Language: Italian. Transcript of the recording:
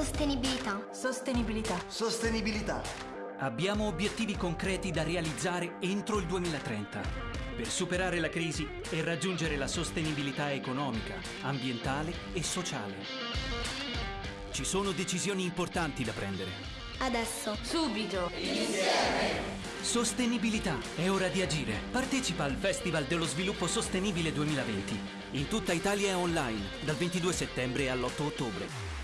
Sostenibilità. Sostenibilità. Sostenibilità. Abbiamo obiettivi concreti da realizzare entro il 2030 per superare la crisi e raggiungere la sostenibilità economica, ambientale e sociale. Ci sono decisioni importanti da prendere. Adesso. Subito. Insieme. Sostenibilità, è ora di agire. Partecipa al Festival dello Sviluppo Sostenibile 2020. In tutta Italia e online, dal 22 settembre all'8 ottobre.